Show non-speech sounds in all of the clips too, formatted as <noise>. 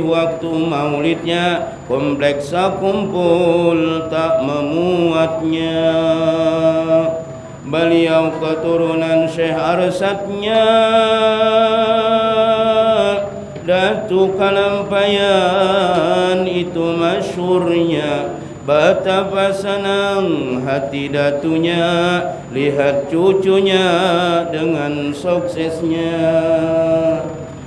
waktu maulidnya kompleksa kumpul tak memuatnya. Beliau keturunan Syekh Arsatnya Datu Kalampayan itu masyurnya. Betapa senang hati datunya. Lihat cucunya dengan suksesnya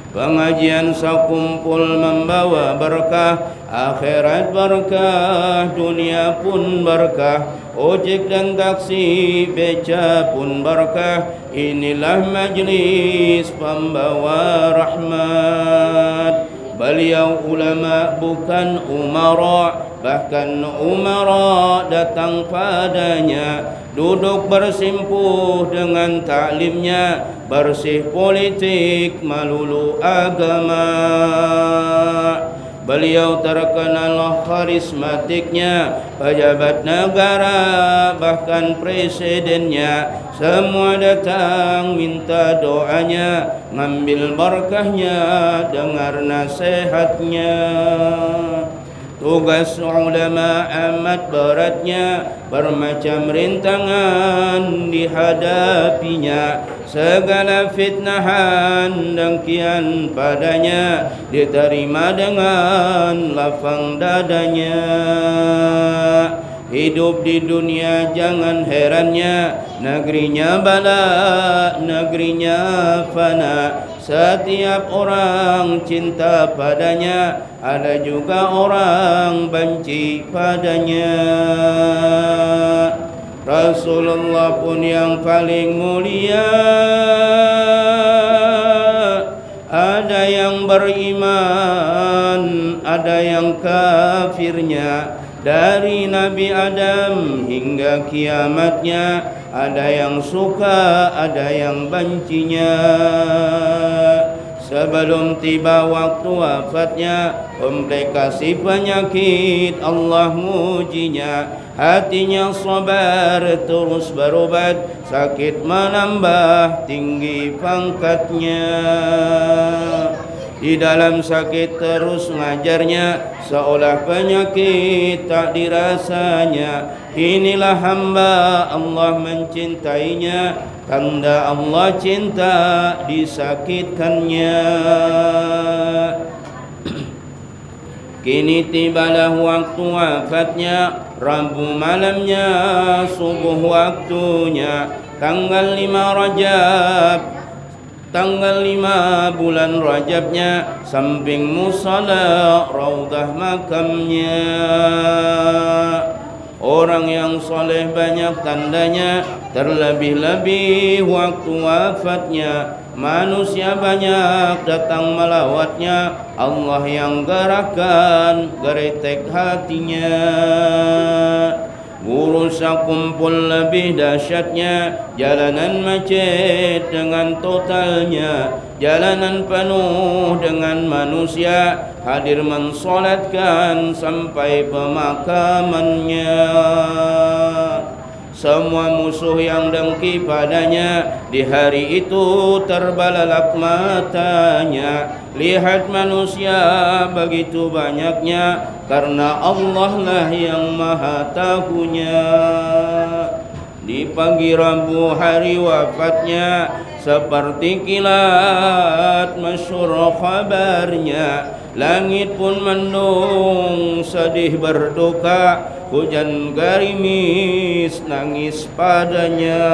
Pengajian sekumpul membawa berkah Akhirat berkah, dunia pun berkah Ojek dan taksi, beca pun berkah. Inilah majlis pembawa rahmat. Beliau ulama bukan umara Bahkan umara datang padanya Duduk bersimpuh dengan taklimnya Bersih politik malulu agama. Beliau terkenal karismatiknya Pejabat negara bahkan presidennya. Semua datang minta doanya Ngambil berkahnya dengar nasihatnya Tugas ulama amat beratnya Bermacam rintangan dihadapinya. Segala fitnahan dan kian padanya Diterima dengan lapang dadanya. Hidup di dunia jangan herannya Negerinya bala, negerinya fana Setiap orang cinta padanya Ada juga orang benci padanya. Rasulullah pun yang paling mulia. Ada yang beriman Ada yang kafirnya. Dari Nabi Adam hingga kiamatnya ada yang suka ada yang bencinya. Sebelum tiba waktu wafatnya komplikasi penyakit Allah mujinya. Hatinya sabar terus berobat sakit menambah tinggi pangkatnya di dalam sakit terus ngajarnya Seolah penyakit tak dirasanya. Inilah hamba Allah mencintainya Tanda Allah cinta disakitkannya. <clears throat> Kini tibalah waktu wafatnya Rabu malamnya subuh waktunya Tanggal lima Rajab Tanggal lima bulan Rajabnya Samping musala Raudah makamnya. Orang yang soleh banyak tandanya Terlebih-lebih waktu wafatnya. Manusia banyak datang melawatnya Allah yang gerakan Geretek hatinya Urusan kumpul lebih dahsyatnya. Jalanan macet dengan totalnya. Jalanan penuh dengan manusia. Hadir mensolatkan sampai pemakamannya semua musuh yang dengki padanya Di hari itu terbalalak matanya. Lihat manusia begitu banyaknya Karena Allah lah yang maha tahunya. Di pagi Rabu hari wafatnya Seperti kilat masyur kabarnya Langit pun mendung sedih berduka hujan garimis nangis padanya.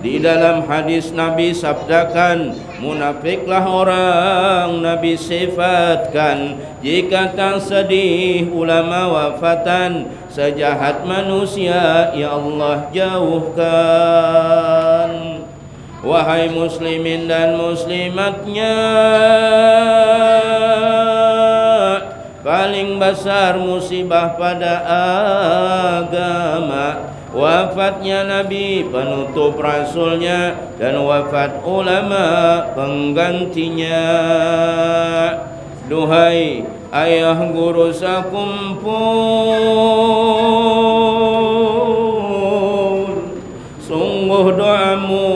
Di dalam hadis Nabi sabdakan Munafiklah orang Nabi sifatkan. Jika tak sedih ulama wafatan. Sejahat manusia Ya Allah jauhkan. Wahai muslimin dan muslimatnya paling besar musibah pada agama. Wafatnya Nabi penutup rasulnya dan wafat ulama penggantinya. Duhai ayah guru sakumpul. Sungguh doamu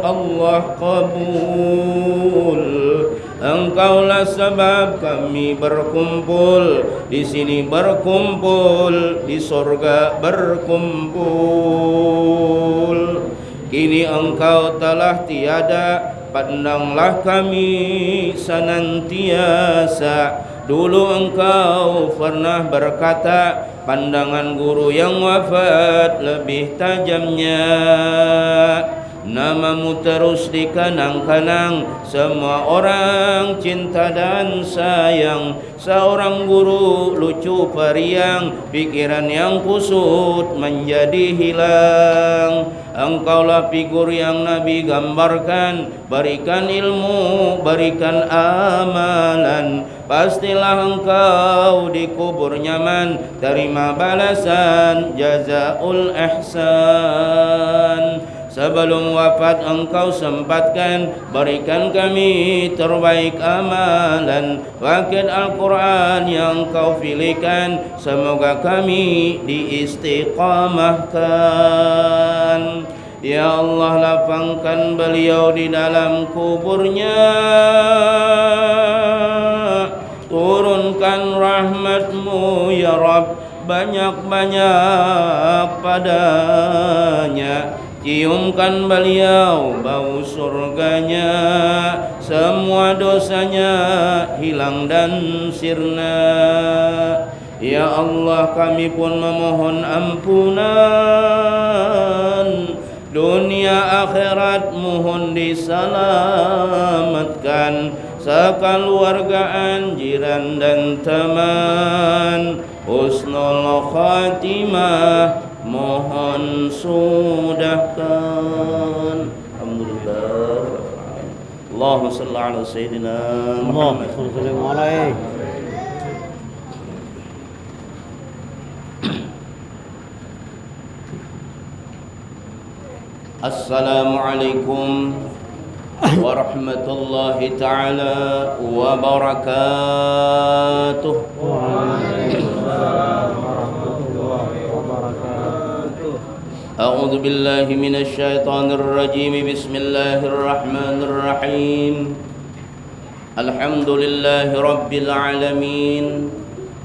Allah kabul Engkaulah sebab kami berkumpul. Di sini berkumpul di sorga berkumpul. Kini engkau telah tiada pandanglah kami senantiasa. Dulu engkau pernah berkata Pandangan guru yang wafat lebih tajamnya Namamu terus dikenang-kenang Semua orang cinta dan sayang. Seorang guru lucu periang. Pikiran yang kusut menjadi hilang. Engkaulah figur yang Nabi gambarkan. Berikan ilmu, berikan amalan. Pastilah engkau dikubur nyaman. Terima balasan jazaul ihsan Sebelum wafat engkau sempatkan Berikan kami terbaik amalan. Wakil Al-Quran yang kau pilihkan Semoga kami diistiqamahkan. Ya Allah lapangkan beliau di dalam kuburnya. Turunkan rahmatmu ya Rabb Banyak-banyak padanya Ciumkan beliau bau surganya. Semua dosanya hilang dan sirna. Ya Allah kami pun memohon ampunan. Dunia akhirat mohon diselamatkan. Sekeluargaan jiran dan teman. Husnul khatimah mohon sudahkan alhamdulillah Allahumma salli ala sayyidina Muhammad Assalamualaikum warahmatullahi taala wabarakatuh. Waalaikumsalam. أعوذ بالله من الشيطان الرجيم. بسم الله الرحمن الرحيم. الحمد لله رب العالمين.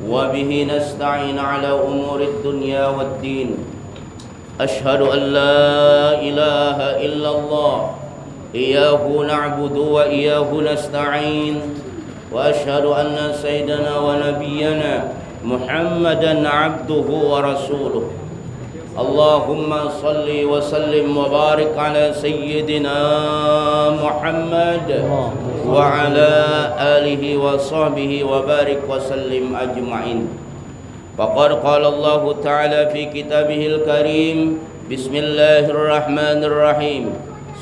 وبه نستعين على أمور الدنيا والدين. أشهد أن لا إله إلا الله. إياه نعبد وإياه نستعين. وأشهد أن سيدنا ونبينا محمدا عبده ورسوله. اللهم صل وسلم وبارك على سيدنا محمد وعلى آله وصحبه وبارك وسلم أجمعين فقد قال الله تعالى في كتابه الكريم بسم الله الرحمن الرحيم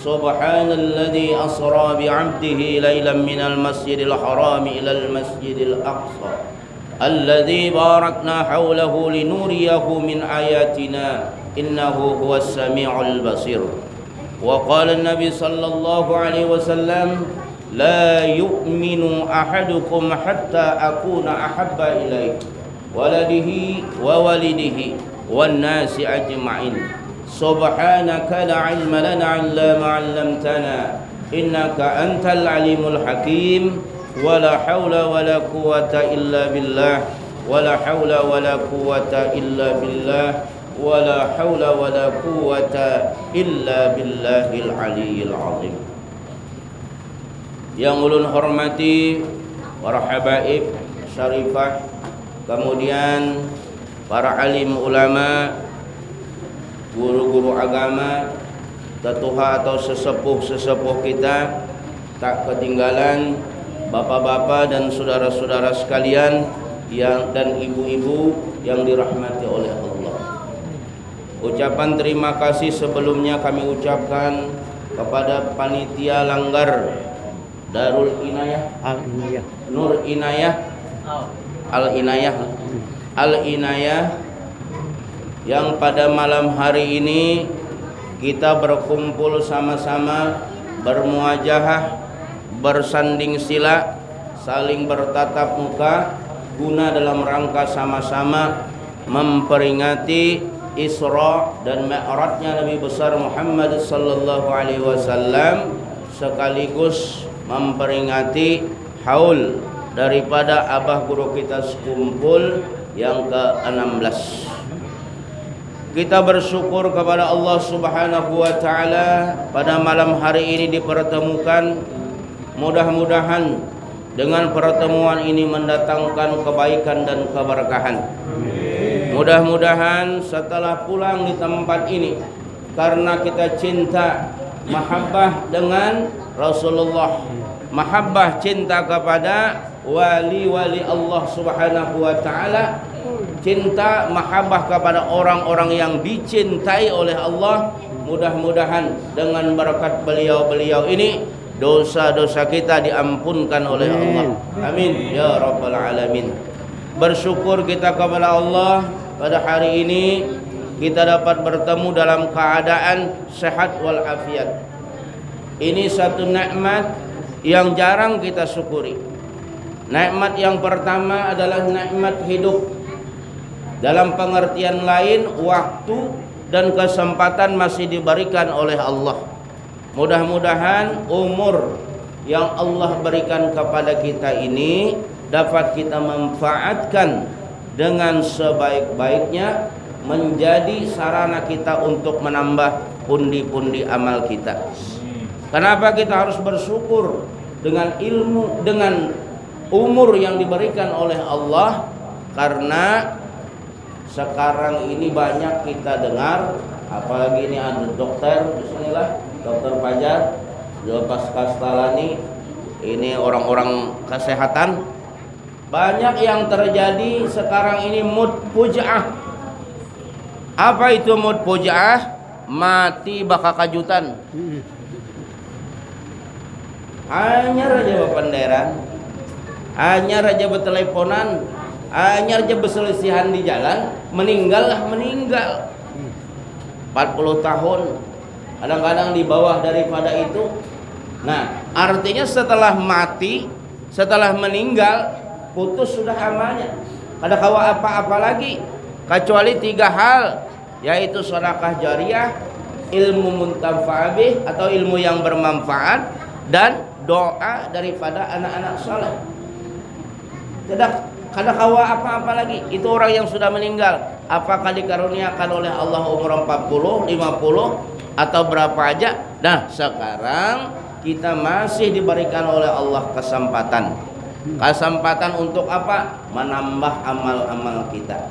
سبحان الذي أسرى بعبده ليلا من المسجد الحرام إلى المسجد الأقصى الذي باركنا حوله لنوريه من آياتنا إنه هو السميع البصير وقال النبي صلى الله عليه وسلم لا يؤمن أحدكم حتى أكون أحب إليه ولده وولده والناس أجمعين سبحانك لا علم لنا إلا ما علمتنا إنك أنت العليم الحكيم ولا حول ولا قوة إلا بالله ولا حول ولا قوة إلا بالله ولا حول ولا قوة إلا بالله العلي العظيم Yang ulun hormati para habaib syarifah kemudian para alim ulama guru-guru agama tetuha atau sesepuh-sesepuh kita tak ketinggalan bapak-bapak dan saudara-saudara sekalian yang dan ibu-ibu yang dirahmati oleh Allah. Ucapan terima kasih sebelumnya kami ucapkan kepada panitia langgar Darul Inayah. Al Inayah Nur Inayah. Al Inayah Al Inayah yang pada malam hari ini kita berkumpul sama-sama bermuajahah bersanding sila, saling bertatap muka guna dalam rangka sama-sama memperingati Isra dan Mi'rajnya Nabi besar Muhammad sallallahu alaihi wasallam sekaligus memperingati haul daripada abah guru kita sekumpul yang ke-16 kita bersyukur kepada Allah Subhanahu wa taala pada malam hari ini dipertemukan mudah-mudahan dengan pertemuan ini mendatangkan kebaikan dan keberkahan. Mudah-mudahan setelah pulang di tempat ini karena kita cinta mahabbah dengan Rasulullah. Mahabbah cinta kepada wali-wali Allah Subhanahu wa taala. Cinta mahabbah kepada orang-orang yang dicintai oleh Allah. Mudah-mudahan dengan berkat beliau-beliau ini dosa-dosa kita diampunkan oleh Allah. Amin. Ya rabbal alamin. Bersyukur kita kepada Allah pada hari ini kita dapat bertemu dalam keadaan sehat walafiat. Ini satu nikmat yang jarang kita syukuri. Nikmat yang pertama adalah nikmat hidup. Dalam pengertian lain, waktu dan kesempatan masih diberikan oleh Allah. Mudah-mudahan umur yang Allah berikan kepada kita ini dapat kita manfaatkan dengan sebaik-baiknya menjadi sarana kita untuk menambah pundi-pundi amal kita. Kenapa kita harus bersyukur dengan ilmu dengan umur yang diberikan oleh Allah karena sekarang ini banyak kita dengar apalagi ini ada dokter bismillah dokter Fajar Lepas Kastalani ini orang-orang kesehatan. Banyak yang terjadi sekarang ini mood puja'ah. Apa itu mood puja'ah? Mati bakal kajutan hanya raja penderan hanya raja berteleponan hanya raja berselisihan di jalan meninggal. Lah meninggal 40 tahun kadang-kadang di bawah daripada itu. Nah artinya setelah mati setelah meninggal putus sudah amalnya. Ada kawa apa-apa lagi? Kecuali tiga hal yaitu sedekah jariah ilmu muntafa'abih atau ilmu yang bermanfaat dan doa daripada anak-anak saleh tidak kada kawa apa-apa lagi. Itu orang yang sudah meninggal. Apakah dikaruniakan oleh Allah umur 40, 50 atau berapa aja? Nah, sekarang kita masih diberikan oleh Allah kesempatan. Kesempatan untuk apa? Menambah amal-amal kita.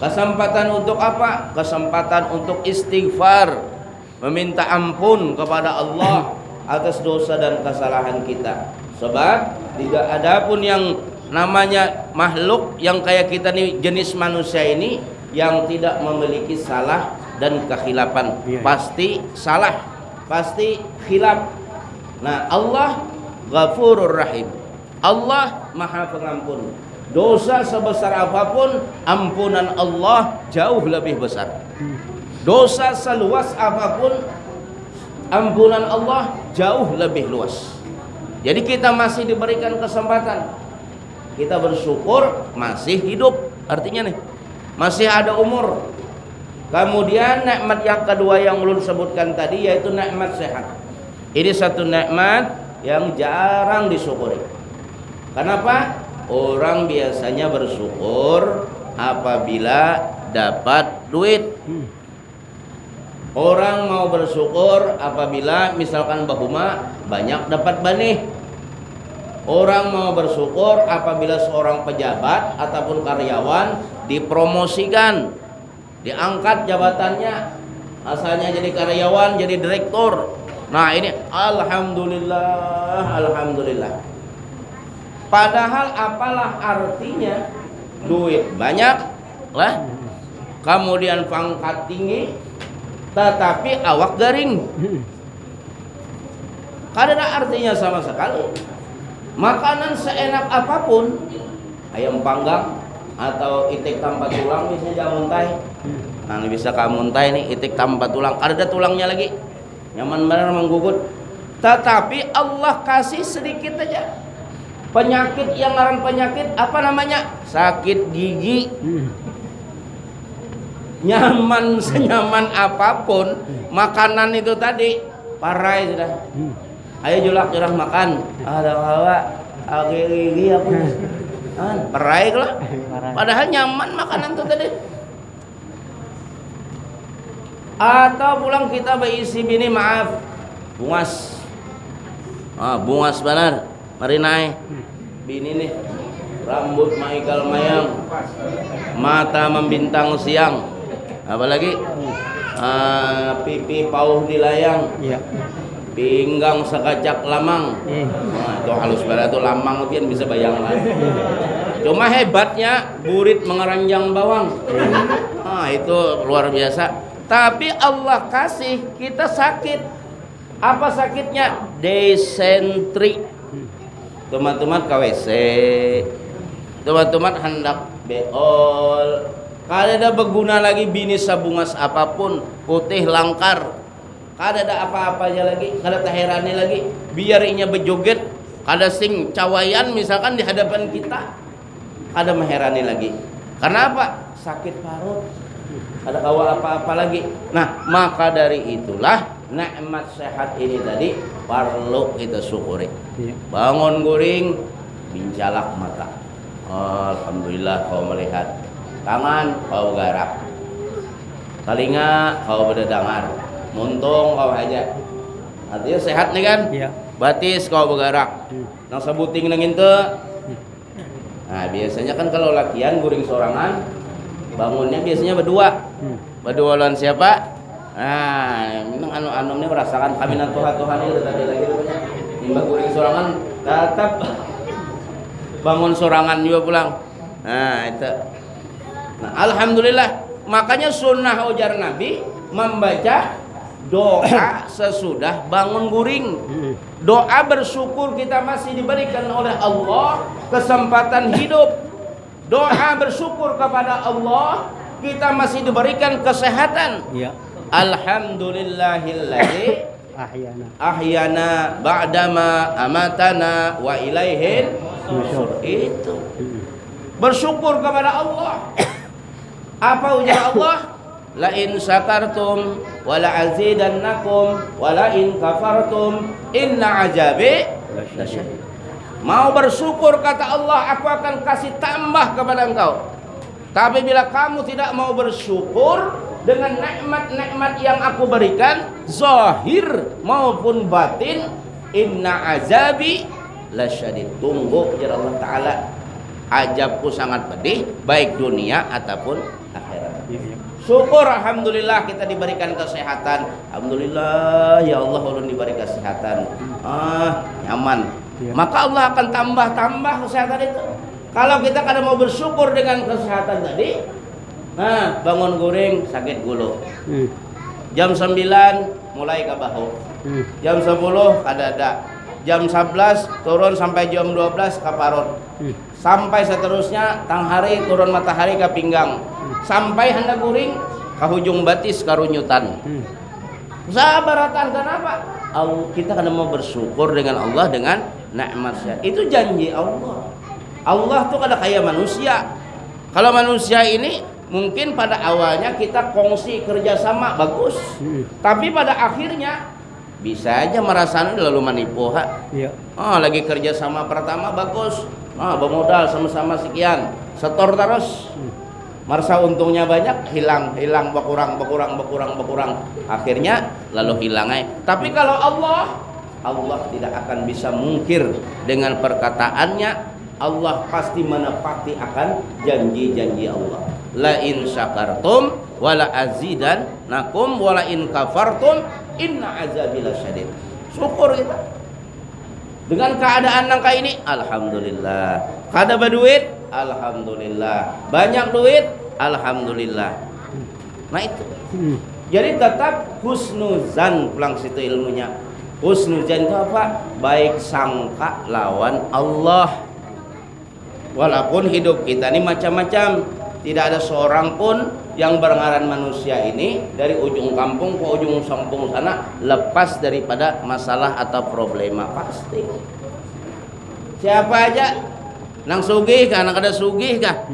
Kesempatan untuk apa? Kesempatan untuk istighfar, meminta ampun kepada Allah atas dosa dan kesalahan kita. Sebab tidak ada pun yang namanya makhluk yang kayak kita nih jenis manusia ini yang tidak memiliki salah dan kekhilapan. Iya, iya. pasti salah pasti khilaf. Nah Allah ghafurur rahim. Allah maha pengampun. Dosa sebesar apa pun ampunan Allah jauh lebih besar. Dosa seluas apa pun ampunan Allah jauh lebih luas. Jadi kita masih diberikan kesempatan. Kita bersyukur masih hidup artinya nih masih ada umur kemudian nikmat yang kedua yang ulun sebutkan tadi yaitu nikmat sehat. Ini satu nikmat yang jarang disyukuri. Kenapa? Orang biasanya bersyukur apabila dapat duit. Orang mau bersyukur apabila misalkan bahuma banyak dapat banih Orang mau bersyukur apabila seorang pejabat ataupun karyawan dipromosikan, diangkat jabatannya, asalnya jadi karyawan, jadi direktur. Nah ini alhamdulillah, alhamdulillah. Padahal apalah artinya duit banyak lah, kemudian pangkat tinggi, tetapi awak garing. Karena artinya sama sekali makanan seenak apa pun ayam panggang atau itik tanpa tulang bisa jamuntai nah bisa kamuntai nih itik tanpa tulang. Ada tulangnya lagi. Nyaman benar menggugut. Tetapi Allah kasih sedikit aja. Penyakit yang ngaran penyakit apa namanya? Sakit gigi. Nyaman <laughs> senyaman apa pun makanan itu tadi parai sudah. Ayo julak jurah makan. Ada hawa agiri aku kan perai lah. Padahal nyaman makanan tuh tadi. Atau pulang kita berisi bini maaf. Bungas. Ah bungas benar. Mari naik. Bini nih. Rambut maikal mayang. Mata membintang siang. Apalagi? Ah, pipi pauh di layang. Iya. Pinggang sekacak lamang. Nah, itu halus banget tuh lamang pian bisa bayang lah. Cuma hebatnya burit mengeranjang bawang. Nah, itu luar biasa. Tapi Allah kasih kita sakit. Apa sakitnya? Desentri. Teman-teman KWC. Teman-teman hendak beol. Kada ada berguna lagi bini sabungas apa pun, putih langkar. Kada ada apa-apanya lagi, kada taherani lagi. Biar inya berjoget, kada sing cawayan misalkan di hadapan kita. Kada meherani lagi. Karena apa? Sakit parut. Ada kawa apa-apa lagi. Nah, maka dari itulah nikmat sehat ini tadi perlu kita syukuri. Iya. Bangun guring, bincalak mata. Alhamdulillah kau melihat. Tangan kau garap. Telinga kau berdengar. Muntung kau aja. Artinya sehat nih kan? Iya. Batis kau bergerak. Hmm. Nang sebuting nang itu. Nah, biasanya kan kalau latihan guring sorangan, bangunnya biasanya berdua. Hmm. Berdua lawan siapa? Nah, memang anu anu ini merasakan kaminan Tuhan Tuhan itu tadi lagi. Nimba guring sorangan tetap bangun sorangan juga pulang. Nah, itu. Nah, alhamdulillah. Makanya sunnah ujar Nabi membaca doa sesudah bangun guring. Doa bersyukur kita masih diberikan oleh Allah kesempatan hidup. Doa bersyukur kepada Allah kita masih diberikan kesehatan. Iya. Alhamdulillahilladzi <coughs> Ahyana. ahyana ba'dama amatana wa ilaihin. Itu. Bersyukur kepada Allah. <coughs> Apa ujar Allah? La in syakartum wa la azidannakum wa la in kafartum inna lasyadid. Mau bersyukur kata Allah, aku akan kasih tambah kepada engkau. Tapi bila kamu tidak mau bersyukur dengan nikmat-nikmat yang aku berikan, zahir maupun batin, inna azabi lasyadid. Tunggu ya Allah Taala. Ajabku sangat pedih, baik dunia ataupun. Syukur Alhamdulillah kita diberikan kesehatan. Alhamdulillah ya Allah ulun diberi kesehatan. Ah, Nyaman. Iya. Maka Allah akan tambah-tambah kesehatan itu. Kalau kita kada mau bersyukur dengan kesehatan tadi Nah bangun guring sakit gulu Hmm. Jam 9 mulai ke bahu. Hmm. Jam 10 kada ada. Jam 11 turun sampai jam 12 ke parut. Hmm. sampai seterusnya tang hari turun matahari ke pinggang sampai hendak guring ke hujung batis karunyutan Hmm. sabaratan kenapa Allah kita kan mau bersyukur dengan Allah dengan nikmatnya itu janji Allah Allah tuh kada kayak manusia kalau manusia ini mungkin pada awalnya kita kongsi kerjasama bagus Hmm. tapi pada akhirnya bisa aja merasa lalu menipu ha Iya. Oh, lagi kerja sama pertama bagus. Ah, bermodal sama-sama sekian. Setor terus. Merasa untungnya banyak, hilang, hilang, berkurang, berkurang, berkurang, berkurang. Akhirnya lalu hilang. Tapi kalau Allah, Allah tidak akan bisa mungkir dengan perkataannya. Allah pasti menepati akan janji-janji Allah. La in syakartum wala azidan nakum wala in kafartum inna azabi lasyadid. Syukur kita. Dengan keadaan nangka ini, alhamdulillah. Kada berduit, alhamdulillah. Banyak duit, alhamdulillah. Nah itu. Jadi tetap husnuzan pulang situ ilmunya. Husnuzan itu apa? Baik sangka lawan Allah. Walaupun hidup kita ini macam-macam, tidak ada seorang pun yang berengaran manusia ini dari ujung kampung ke ujung kampung sana lepas daripada masalah atau problema pasti. Siapa aja nang sugih kah, nang kada sugih kah?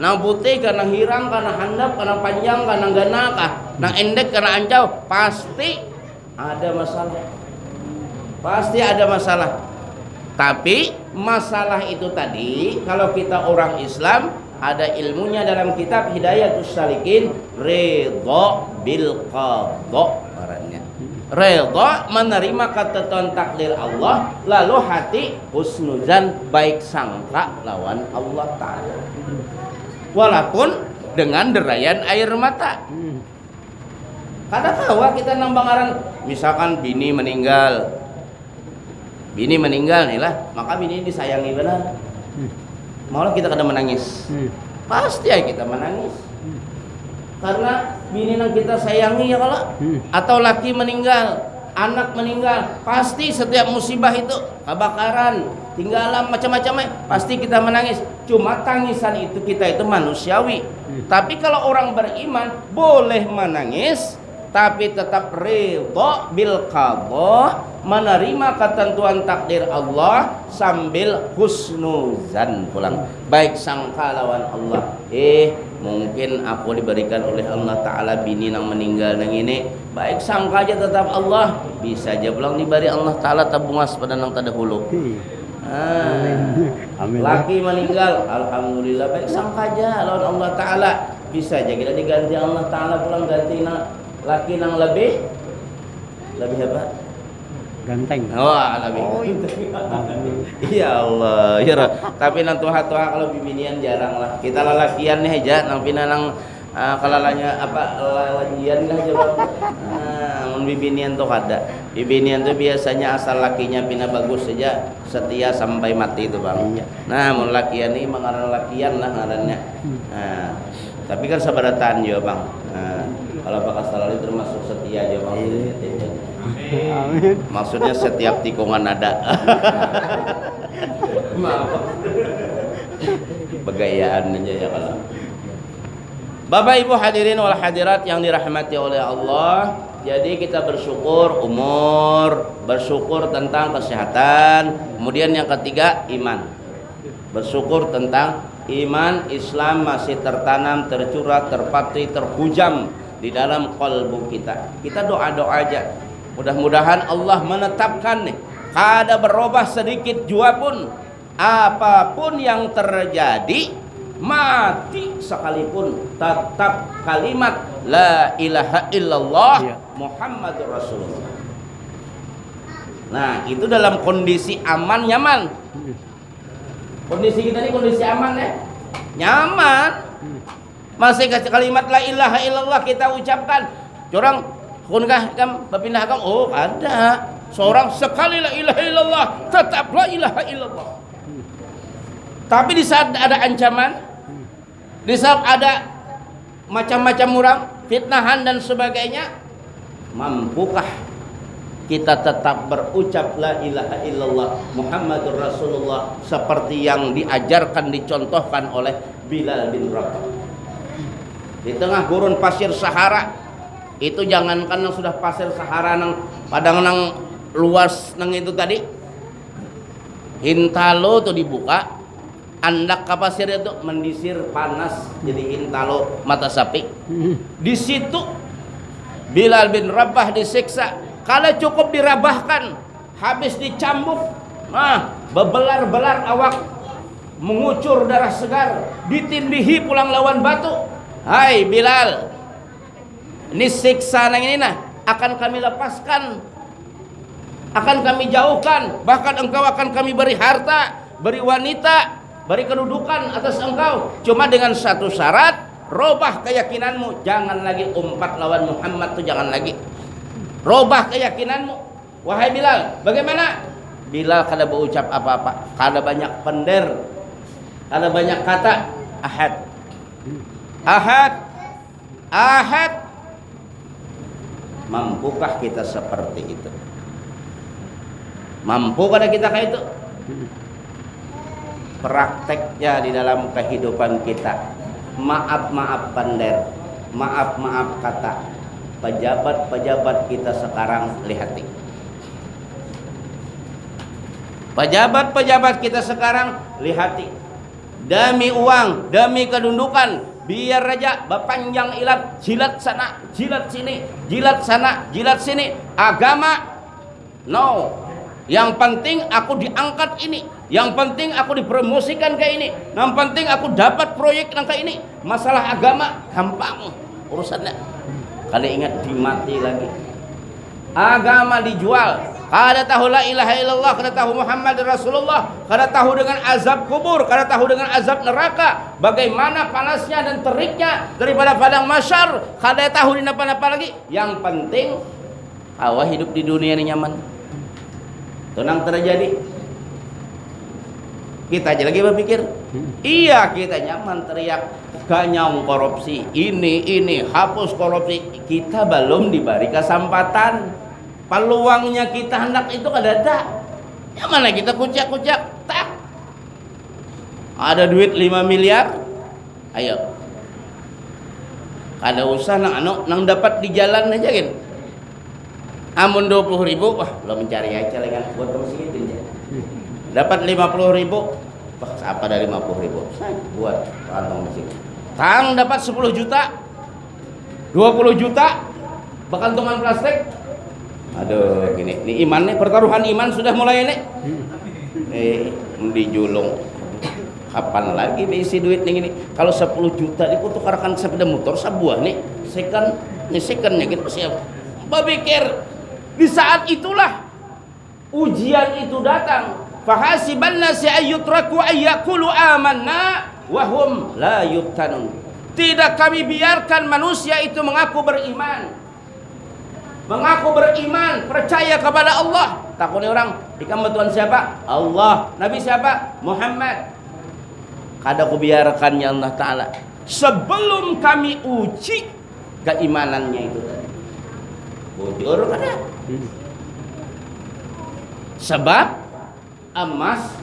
Nang putih kah, nang hirang kah, nang handap kah, nang panjang kah, nang gana kah, nang endek kah, nang ancau, pasti ada masalah. Pasti ada masalah. tapi masalah itu tadi kalau kita orang Islam ada ilmunya dalam kitab Hidayatus Salikin ridha bil qadha redha menerima ketentuan takdir Allah lalu hati husnuzan baik sangka lawan Allah taala walaupun dengan derayan air mata kadang tawa kita nambang aran misalkan bini meninggal bini meninggal nih lah maka bini disayangi benar hmm. malah kita kadang menangis hmm. pasti ya kita menangis. Karena bini yang kita sayangi ya kalau hmm. atau laki meninggal anak meninggal pasti setiap musibah itu kebakaran tinggalan macam-macam pasti kita menangis. Cuma tangisan itu kita itu manusiawi. Hmm. tapi kalau orang beriman boleh menangis tapi tetap ridho bil qadha menerima ketentuan takdir Allah sambil husnuzan pulang. Baik sangka lawan Allah. Eh mungkin aku diberikan oleh Allah Ta'ala bini yang meninggal yang ini baik sangka aja tetap Allah. Bisa aja pulang diberi Allah Ta'ala tabungas pada nang terdahulu. Ah, Amin. laki meninggal Alhamdulillah baik sangka aja lawan Allah Ta'ala. Bisa aja kita diganti Allah Ta'ala pulang ganti laki nang lebih. Lebih apa ganteng. Wah lebih oh, iya. Allah. Ya tapi nang tuha tuha kalau bibinian jarang lah. Kita lalakian nih aja nang pina nang uh, kelalanya apa lalajian lah aja nah, bibinian tuh ada. Bibinian tuh biasanya asal lakinya pina bagus saja setia sampai mati itu bang. Nah mau lakian nih mengarang lakian lah ngarannya. Hmm. nah, tapi kan sabaratan ya bang nah, kalau Pak Salali termasuk setia aja maksudnya. Amin. Maksudnya setiap tikungan ada. Maaf. Begayaan aja ya kalau. Bapak Ibu hadirin wal hadirat yang dirahmati oleh Allah, jadi kita bersyukur umur, bersyukur tentang kesehatan, kemudian yang ketiga iman. Bersyukur tentang iman Islam masih tertanam, tercurah, terpatri, terhujam di dalam kalbu kita. Kita doa-doa aja. Mudah-mudahan Allah menetapkan nih. Kada berubah sedikit jua pun. Apa pun yang terjadi mati sekalipun tetap kalimat la ilaha illallah ya. Muhammadur Rasulullah. Nah, itu dalam kondisi aman nyaman. Kondisi kita ini kondisi aman ya. Nyaman. Hmm. Masih kasih kalimat la ilaha illallah kita ucapkan. Orang kunkah kan berpindah agama? Oh, ada. Seorang sekali la ilaha illallah, tetap la ilaha illallah. Tapi di saat ada ancaman, di saat ada macam-macam orang, fitnahan dan sebagainya, mampukah kita tetap berucap la ilaha illallah Muhammadur Rasulullah seperti yang diajarkan dicontohkan oleh Bilal bin Rabah. Di tengah gurun pasir Sahara itu jangankan yang sudah pasir Sahara nang padang nang luas nang itu tadi hintalo tuh dibuka andak ke pasir itu mendisir panas jadi hintalo mata sapi. Di situ Bilal bin Rabah disiksa kalau cukup dirabahkan habis dicambuk nah bebelar-belar awak mengucur darah segar ditindihi pulang lawan batu. Hai Bilal. Ini siksa yang ini nah Akan kami lepaskan Akan kami jauhkan Bahkan engkau akan kami beri harta Beri wanita Beri kedudukan atas engkau. Cuma dengan satu syarat Robah keyakinanmu Jangan lagi umpat lawan Muhammad tuh jangan lagi Robah keyakinanmu. Wahai Bilal Bagaimana? Bilal kada berucap apa-apa. Kada banyak pender. Kada banyak kata. Ahad. Ahad. Ahad. Mampukah kita seperti itu? Mampu pada kita kayak itu? Prakteknya di dalam kehidupan kita. Maaf-maaf pander Maaf-maaf kata Pejabat-pejabat kita sekarang lihati Pejabat-pejabat kita sekarang lihati Demi uang, demi kedundukan biar aja berpanjang ilat jilat sana jilat sini jilat sana jilat sini agama no Yang penting aku diangkat ini. Yang penting aku dipromosikan kayak ini. Yang penting aku dapat proyek yang ini. Masalah agama gampang urusannya. Kalian ingat dimati lagi. Agama dijual. Kada tahu la ilaha illallah, kada tahu Muhammad Rasulullah, kada tahu dengan azab kubur, kada tahu dengan azab neraka, bagaimana panasnya dan teriknya daripada padang masyar, kada tahu di apa-apa lagi. Yang penting awak hidup di dunia ini nyaman. Tenang terjadi. Kita aja lagi berpikir, iya kita nyaman teriak. Ganyang korupsi, ini ini hapus korupsi. Kita belum diberi kesempatan. Peluangnya kita hendak itu kada ada yang mana kita kucak-kucak? Tak. Ada duit 5 miliar? Ayo. Kada usah nang anu nang dapat di jalan aja kan amun 20 ribu wah lo mencari aja lagi buat aja dapat 50 ribu apa dari 50 ribu? Saya buat kantong mesin tang dapat 10 juta. 20 juta. Bekantungan plastik. Aduh gini. Ini iman nih pertaruhan iman sudah mulai nih. Eh dijulung. Kapan lagi isi duit nih ini kalau 10 juta itu tukarkan sepeda motor sebuah nih. Second nih second nih gitu siap. Berpikir di saat itulah ujian itu datang fahasiban nasi ayyutraku ayyakulu amanna wahum la yubtanun tidak kami biarkan manusia itu mengaku beriman mengaku beriman, percaya kepada Allah. Takutnya orang, kamu Tuhan siapa? Allah. Nabi siapa? Muhammad. Kada ku biarkannya Allah Ta'ala. Sebelum kami uji keimanannya itu tadi. Bujur kada? Sebab emas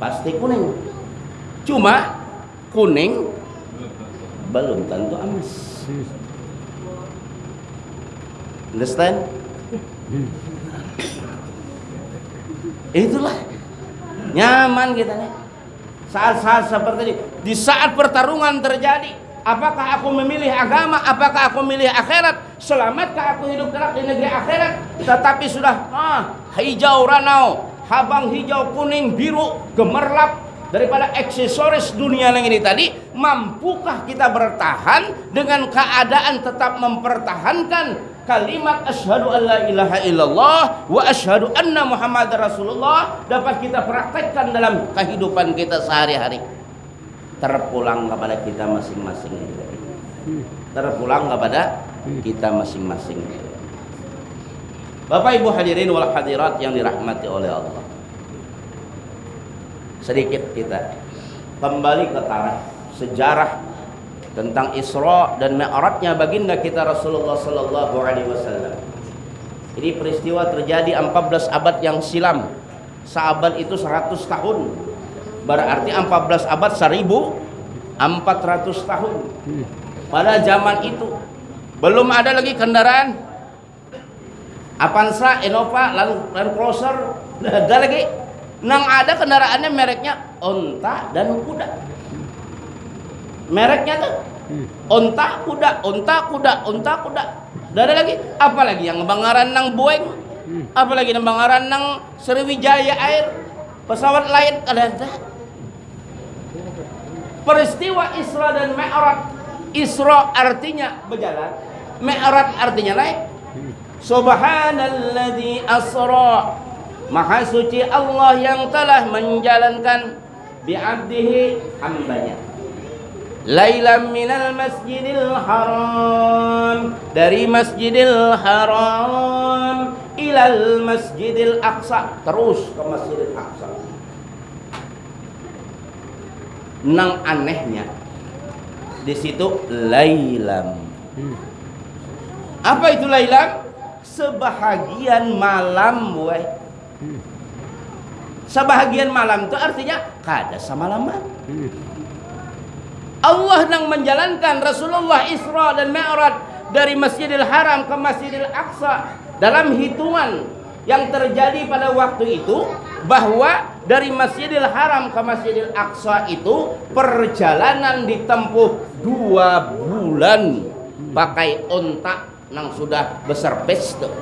pasti kuning. Cuma kuning belum tentu emas. Understand? Itulah nyaman kita nih. Saat-saat seperti ini, di saat pertarungan terjadi, apakah aku memilih agama, apakah aku memilih akhirat, selamatkah aku hidup kelak di negeri akhirat, tetapi sudah ah, hijau ranau, habang hijau kuning biru gemerlap daripada aksesoris dunia yang ini tadi mampukah kita bertahan dengan keadaan tetap mempertahankan kalimat asyhadu an la ilaha illallah wa asyhadu anna muhammad rasulullah dapat kita praktekkan dalam kehidupan kita sehari-hari? Terpulang kepada kita masing-masing terpulang kepada kita masing-masing Bapak Ibu hadirin wal hadirat yang dirahmati oleh Allah sedikit kita kembali ke tarikh sejarah tentang Isra dan Mi'rajnya baginda kita Rasulullah sallallahu alaihi wasallam. Ini peristiwa terjadi 14 abad yang silam. Seabad itu 100 tahun. Berarti 14 abad 1400 tahun. Pada zaman itu belum ada lagi kendaraan Avanza, Innova, Land, Land Cruiser, ada lagi. Nang ada kendaraannya mereknya onta dan kuda mereknya tuh hmm. onta kuda onta kuda onta kuda ada lagi apalagi yang bangaran nang Boeing hmm. apalagi yang bangaran nang Sriwijaya Air pesawat lain ada peristiwa Isra dan Mi'raj Isra artinya berjalan Mi'raj artinya naik. Subhanalladzi asra. Maha suci Allah yang telah menjalankan bi'abdihi hambanya. Lailam minal masjidil haram. Dari masjidil haram Ilal masjidil aqsa. Terus ke masjidil aqsa. Nang anehnya di situ lailam. Hmm. Apa itu lailam? Sebahagian malam. Hmm. Sebahagian malam itu artinya kada semalaman hmm. Allah yang menjalankan Rasulullah Isra dan Mi'raj dari Masjidil Haram ke Masjidil Aqsa dalam hitungan yang terjadi pada waktu itu bahwa dari Masjidil Haram ke Masjidil Aqsa itu perjalanan ditempuh dua bulan pakai ontak yang sudah besar pes tuh.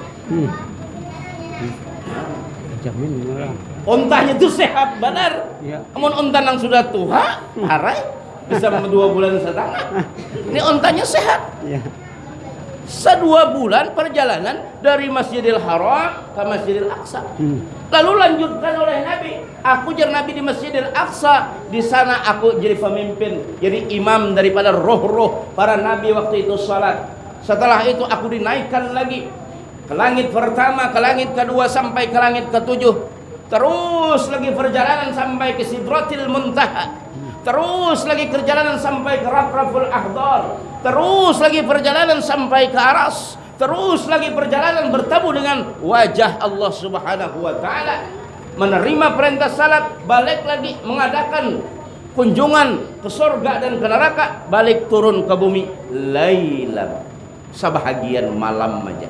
jamin murah. Ontanya itu sehat benar. Ya. Namun onta yang sudah tua, harai bisa dua bulan setengah. <laughs> Ini ontanya sehat. Ya. Sedua bulan perjalanan dari Masjidil Haram ke Masjidil Aqsa. Hmm. Lalu lanjutkan oleh Nabi. Aku jadi Nabi di Masjidil Aqsa. Di sana aku jadi pemimpin, jadi imam daripada roh-roh para nabi waktu itu salat. Setelah itu aku dinaikkan lagi ke langit pertama, ke langit kedua sampai ke langit ketujuh. Terus lagi perjalanan sampai ke Sidratil Muntaha. Terus lagi perjalanan sampai ke Rafraful Ahdar. Terus lagi perjalanan sampai ke Aras. Terus lagi perjalanan bertemu dengan wajah Allah Subhanahu wa taala. Menerima perintah salat, balik lagi mengadakan kunjungan ke surga dan ke neraka, balik turun ke bumi lailan. Sebahagian malam aja.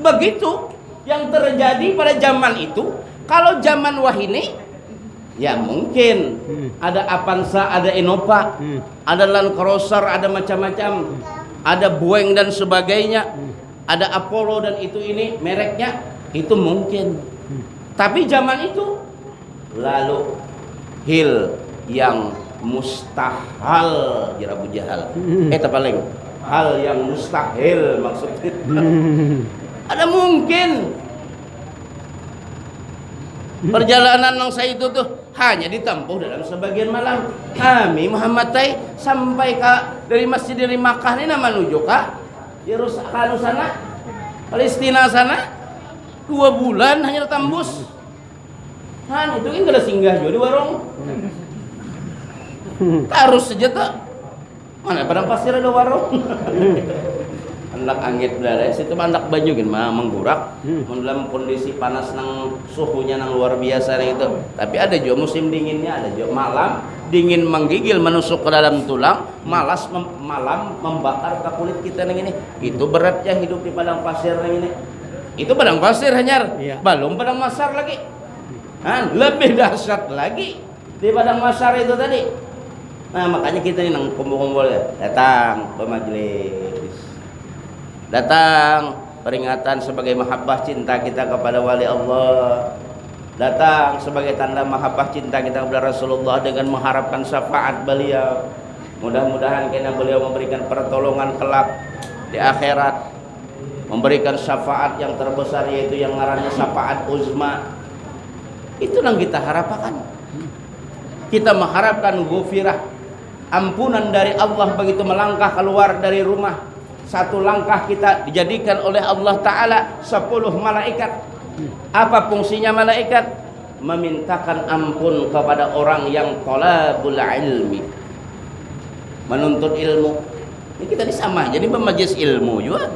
Begitu yang terjadi pada zaman itu. Kalau zaman wahini Ya mungkin Hmm. ada Avanza, ada Innova, Hmm. ada Land Cruiser, ada macam-macam, ada Boeing dan sebagainya, ada Apollo dan itu ini mereknya itu mungkin. Tapi zaman itu lalu hil yang mustahil ya Abu Jahal. Eh tak paling hal yang mustahil maksudnya. Hmm. <laughs> Ada mungkin Perjalanan yang saya itu tuh hanya ditempuh dalam sebagian malam. Kami Muhammad Tai sampai ke dari Masjid dari Makkah ini menuju ke Yerusalem sana, Palestina sana dua bulan hanya tembus. Han itu kan kada singgah juga di warung. <laughs> Harus saja tuh. Mana padang pasir ada warung. <laughs> Anak angit berada situ anak baju kan mah menggurak. Hmm. dalam kondisi panas nang suhunya nang luar biasa nih itu. Tapi ada juga musim dinginnya ada juga malam. Dingin menggigil menusuk ke dalam tulang malas mem- malam membakar ke kulit kita nih ini. Itu beratnya hidup di padang pasir nih ini. Itu padang pasir hanyar. Iya. belum padang masar lagi. Hah, lebih <laughs> dahsyat lagi di padang masar itu tadi nah makanya kita nih nang kumpul-kumpul ya datang ke majelis datang peringatan sebagai mahabbah cinta kita kepada wali Allah. Datang sebagai tanda mahabbah cinta kita kepada Rasulullah dengan mengharapkan syafaat beliau. Mudah-mudahan kena beliau memberikan pertolongan kelak di akhirat. Memberikan syafaat yang terbesar yaitu yang ngarannya syafaat uzma. Itu yang kita harapkan. Kita mengharapkan gufirah ampunan dari Allah begitu melangkah keluar dari rumah. Satu langkah kita dijadikan oleh Allah Ta'ala sepuluh malaikat. Apa fungsinya malaikat? Memintakan ampun kepada orang yang tolabul ilmi. Menuntut ilmu. Ini kita ini sama jadi pemajis ilmu juga.